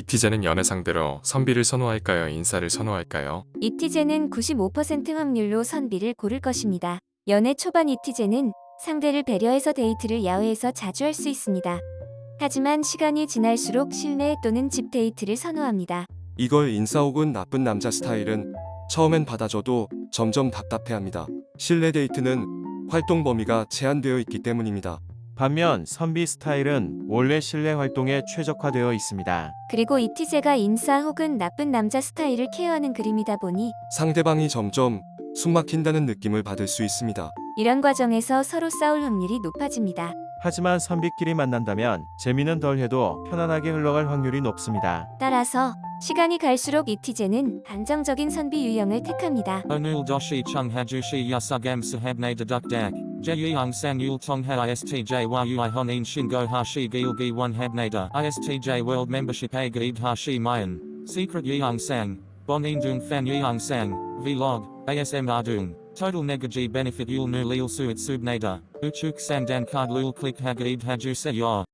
잇티제는 연애 상대로 선비를 선호할까요? 인싸를 선호할까요? 잇티제는 95% 확률로 선비를 고를 것입니다. 연애 초반 잇티제는 상대를 배려해서 데이트를 야외에서 자주 할 수 있습니다. 하지만 시간이 지날수록 실내 또는 집 데이트를 선호합니다. 이걸 인싸 혹은 나쁜 남자 스타일은 처음엔 받아줘도 점점 답답해합니다. 실내 데이트는 활동 범위가 제한되어 있기 때문입니다. 반면 선비 스타일은 원래 실내 활동에 최적화되어 있습니다. 그리고 이티제가 인싸 혹은 나쁜 남자 스타일을 케어하는 그림이다 보니 상대방이 점점 숨막힌다는 느낌을 받을 수 있습니다. 이런 과정에서 서로 싸울 확률이 높아집니다. 하지만 선비끼리 만난다면 재미는 덜해도 편안하게 흘러갈 확률이 높습니다. 따라서 시간이 갈수록 이티제는 안정적인 선비 유형을 택합니다. Doshi chung hajushi yasugam sahabne dedukdak. Jeyung sang yul tongha istj yui honin shingo hashi gilgi one habnada. Istj world membership a gaib hashi mayan. Secret yeung sang. Bonin dung fan yeung sang. Vlog. ASM ardung. Total negaji benefit yul nu lil suit subnada. Uchuk sandan card lul click hagaib haju se.